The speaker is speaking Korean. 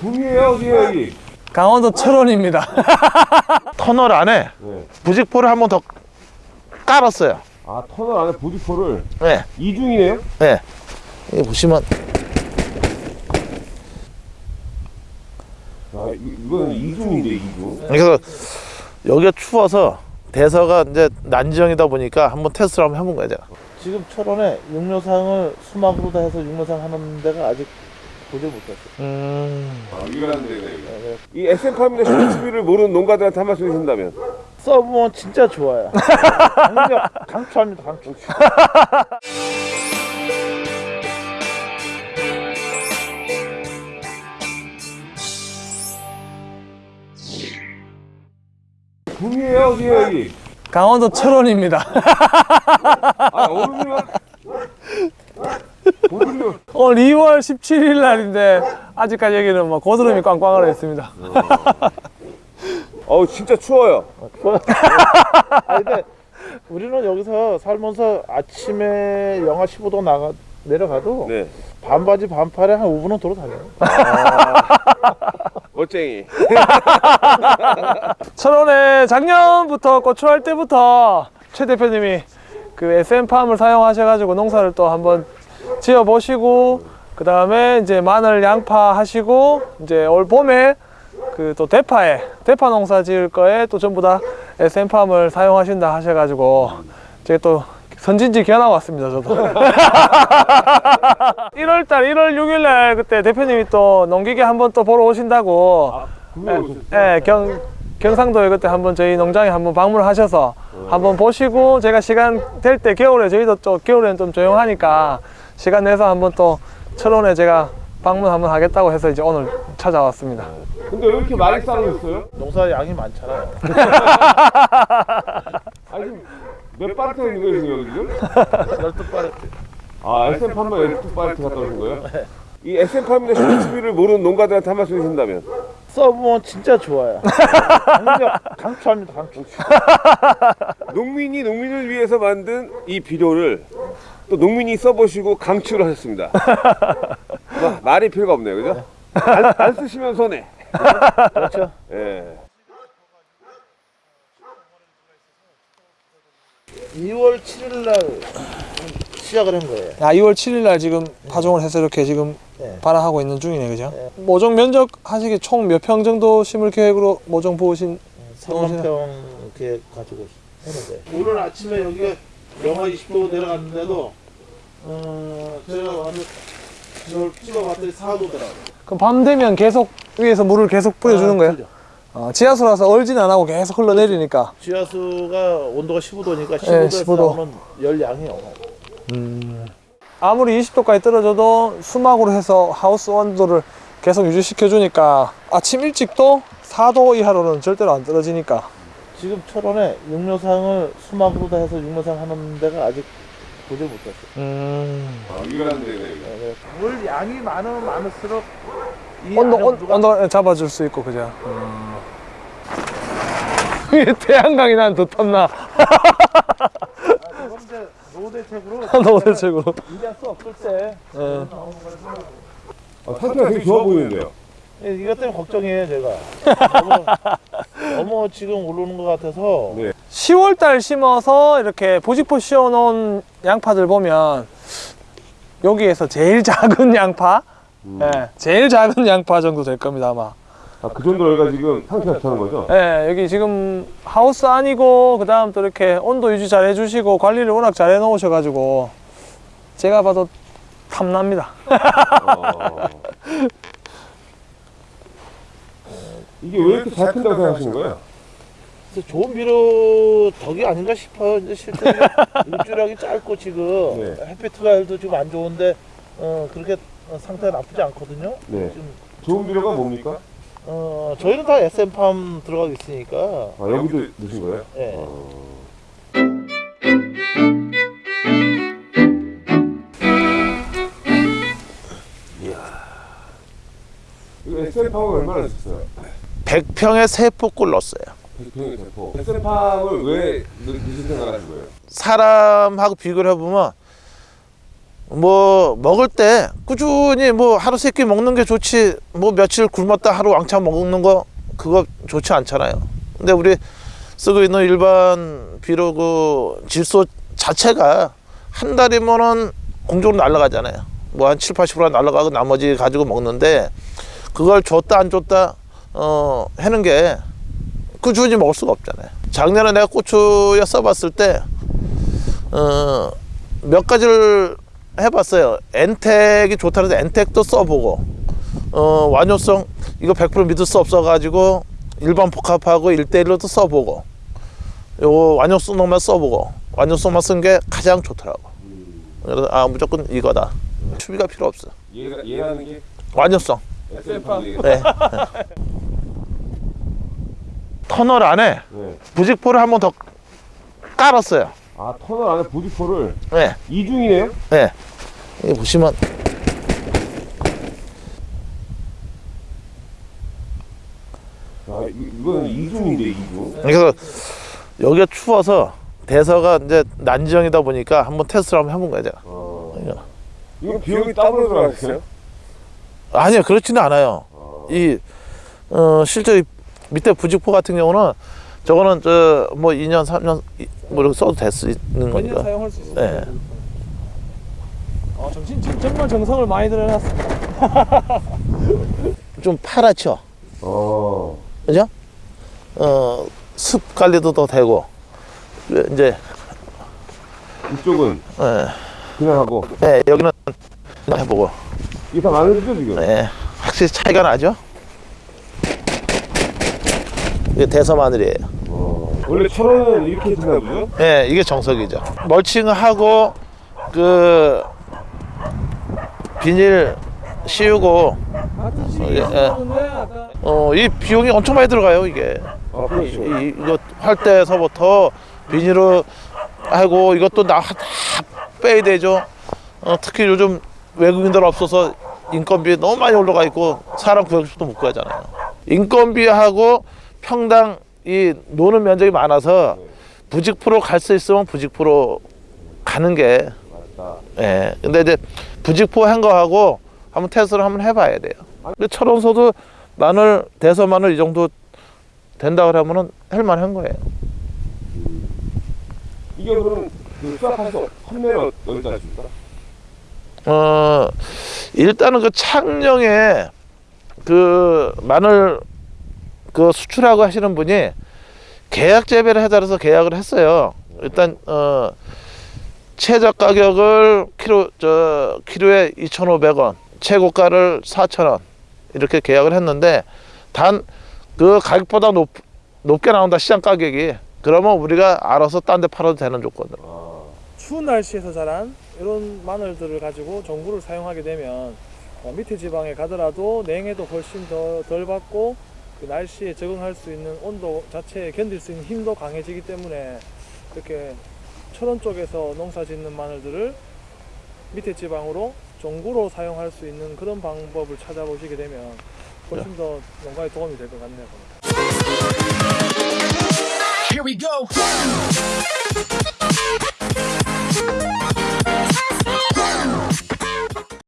구미에요 어디에요 여기? 강원도 철원입니다. 터널 안에 네. 부직포를 한 번 더 깔았어요. 아 터널 안에 보디포를 네, 이중이네요? 네. 여기 보시면 아 이- 이거는 이중인데 이중. 그래서 여기가 추워서 대서가 이제 난지형이다 보니까 한번 테스트를 한번 해본 거예요 제가. 지금 철원에 육묘상을 수막으로 다 해서 육묘상 하는 데가 아직 보지 못했어요. 아 이라는 데네 여기. 이 SM 파미네 슈퍼츠비를 모르는 농가들한테 한 말씀 해주신다면 써보면 진짜 좋아요. 강력, 강추합니다, 강추. 구미에요 어디에요 여기? 강원도 철원입니다. 아 어른이면 오늘 2월 17일 날인데 아직까지 여기는 뭐 고드름이 꽝꽝하러 있습니다. 어우 진짜 추워요. 아 근데 우리는 여기서 살면서 아침에 영하 15도 나가 내려가도 네. 반바지 반팔에 한 5분은 돌아다녀요. 멋쟁이. 철원에 작년부터 고추할 때부터 최 대표님이 그 SM팜을 사용하셔가지고 농사를 또 한번 지어 보시고 그 다음에 이제 마늘 양파 하시고 이제 올 봄에 그 또 대파에 대파 농사 지을 거에 또 전부 다 SM팜을 사용하신다 하셔가지고 제가 또 선진지 견학 왔습니다 저도 1월달 1월 6일날 그때 대표님이 또 농기계 한번 또 보러 오신다고 구미에 오셨어요? 예, 경, 경상도에 그때 한번 저희 농장에 한번 방문하셔서 한번 보시고 제가 시간 될 때 겨울에 저희도 또 겨울에는 좀 조용하니까 시간 내서 한번 또 철원에 제가 방문 한번 하겠다고 해서 이제 오늘 찾아왔습니다. 근데 왜 이렇게 많이 쌓여 있어요? 농사 양이 많잖아요. 아니 몇 파트 있는 거예요 지금 여기 지금? 12파레트. 아 SM 판만 12파트 갔다 오신 거예요? 이 SM 파미네 슈퍼츠비를 모르는 농가들한테 한 말씀 해주신다면 써보면 진짜 좋아요. 강추합니다, 강추. 농민이 농민을 위해서 만든 이 비료를 또 농민이 써보시고 강추를 하셨습니다. 뭐, 말이 필요가 없네요, 그죠? 안, 안 쓰시면 손해. 그렇죠. 예. 2월 7일 날 시작을 한 거예요. 아, 2월 7일 날 지금 파종을 해서 이렇게 지금 네. 발화하고 있는 중이네, 그죠? 네. 모종 면적 하시기 총 몇 평 정도 심을 계획으로 모종 보신 3만 평 이렇게 가지고 했는데 오늘 아침에 여기가 영하 20도 내려갔는데도 어, 제가 완전 이걸 찍어봤더니 4도 들어가요. 그럼 밤 되면 계속 위에서 물을 계속 뿌려주는 거예요? 어, 지하수라서 얼진 안 하고 계속 흘러내리니까. 지하수가 온도가 15도니까 15도에서 네, 15도. 나오는 열 양이 어마어마. 아무리 20도까지 떨어져도 수막으로 해서 하우스 온도를 계속 유지시켜 주니까 아침 일찍도 4도 이하로는 절대로 안 떨어지니까 지금 철원에 육묘상을 수막으로 다 해서 육묘상 하는 데가 아직 보지 못했어요. 음... 아, 이라는 데네. 네, 물 양이 많으면 많을수록 온, 누가- 잡아줄 수 있고 그죠 음... 태양광이 난 더 탐나 이제 노대책으로 노대책으로 일할 수 없을 때 예. 아, 상태가 되게 좋아 보이는데요. 예, 이것 때문에 걱정이에요 제가 너무, 지금 오르는 것 같아서 네. 10월달 심어서 이렇게 보직포 씌워놓은 양파들 보면 여기에서 제일 작은 양파 예, 제일 작은 양파 정도 될 겁니다 아마 아, 그 정도로 얘가 지금 상태가 좋다는 거죠? 예, 여기 지금 하우스 아니고 그 다음 또 이렇게 온도 유지 잘 해주시고 관리를 워낙 잘 해놓으셔가지고 제가 봐도 탐납니다 어. 이게 왜 이렇게 잘 큰다고 생각하시는 거예요? 그래서 좋은 비료 덕이 아닌가 싶어요 이제 실제 일주일하기 짧고 지금 네. 햇빛 가일도 지금 안 좋은데 어, 그렇게 어, 상태가 나쁘지 않거든요 네. 지금 좋은 비료가 뭡니까? 어, 저희는 다 SM팜 들어가고 있으니까 아, 여기도 넣으신 거예요? 예. 어. 이거 SM팜을 얼마나 넣으셨어요? 100평에 세 포골 넣었어요 100평의 대포. SM팜을 왜 넣- 넣으실 생각하신 거예요? 사람하고 비교를 해보면 뭐 먹을 때 꾸준히 뭐 하루 세 끼 먹는 게 좋지 뭐 며칠 굶었다 하루 왕창 먹는 거 그거 좋지 않잖아요. 근데 우리 쓰고 있는 일반 비료 그 질소 자체가 한 달이면은 공중으로 날아가잖아요. 뭐 한 7, 80% 날아가고 나머지 가지고 먹는데 그걸 줬다 안 줬다 어 하는 게 꾸준히 먹을 수가 없잖아요. 작년에 내가 고추에 써봤을 때 어, 몇 가지를 해봤어요. 엔텍이 좋다 그래서 엔텍도 써보고 어, 완효성 이거 100% 믿을 수 없어 가지고 일반 복합하고 1대1로도 써보고 요 완효성만 써보고 완효성만 쓴 게 가장 좋더라고. 그래서 아 무조건 이거다. 추비가 필요 없어. 얘가 얘라는 게 완효성. SM팜. 네. 터널 안에 네. 부직포를 한 번 더 깔았어요. 아 터널 안에 보디포를 네. 이중이네요. 네. 여기 보시면 아 이- 이거는 이중인데 이중. 그래서 여기가 추워서 대서가 이제 난지형이다 보니까 한번 테스트를 한번 해본 거야 제가. 어. 이거. 이거 비용이 따로 들어가겠어요? 아니요 그렇지는 않아요. 이 어, 실제 이 밑에 부직포 같은 경우는 저거는 저 뭐 2년 3년 이- 뭐 이렇게 써도 될 수 있는 거니까. 사용할 수 있어요. 네. 어, 정신 진- 정말 정성을 많이 들여놨습니다. 좀 파랗죠. 어. 그죠? 어, 습 관리도 더 되고 이제 이쪽은 예, 그냥 하고 예, 여기는 해보고 이게 다 마늘이죠 지금. 예, 확실히 차이가 나죠. 이게 대서 마늘이에요. 어. 원래 철원은 이렇게 되나 보죠? 예, 이게 정석이죠. 멀칭하고 그 비닐 씌우고 아, 예, 예. 어, 이 비용이 엄청 많이 들어가요 이게. 아 그렇죠. 이, 이거 할 때서부터 비닐을 하고 이것도 나 다 빼야 되죠. 어, 특히 요즘 외국인들 없어서 인건비 너무 많이 올라가 있고 사람 구역수도 못 구하잖아요. 인건비하고 평당 이 노는 면적이 많아서 부직포로 갈 수 있으면 부직포로 가는 게. 예. 근데 이제 부직포 한 거하고 한번 테스트를 한번 해봐야 돼요. 근데 철원서도 마늘 대서 마늘 이 정도 된다 그러면은 할만한 거예요. 이게 그럼 그 수확해서 판매를 어디다 줍니까? 어 일단은 그 창녕에 그 마늘 그 수출하고 하시는 분이 계약 재배를 해달라서 계약을 했어요. 일단 어 최저 가격을 키로 저 키로에 2,500원, 최고가를 4,000원 이렇게 계약을 했는데 단 그 가격보다 높 높게 나온다 시장 가격이 그러면 우리가 알아서 딴 데 팔아도 되는 조건으로. 추운 날씨에서 자란 이런 마늘들을 가지고 전구를 사용하게 되면 어, 밑에 지방에 가더라도 냉해도 훨씬 더 덜 받고 그 날씨에 적응할 수 있는 온도 자체에 견딜 수 있는 힘도 강해지기 때문에 이렇게 철원 쪽에서 농사 짓는 마늘들을 밑에 지방으로 전구로 사용할 수 있는 그런 방법을 찾아보시게 되면 훨씬 더 농가에 도움이 될 것 같네요. Here we go. Thank you.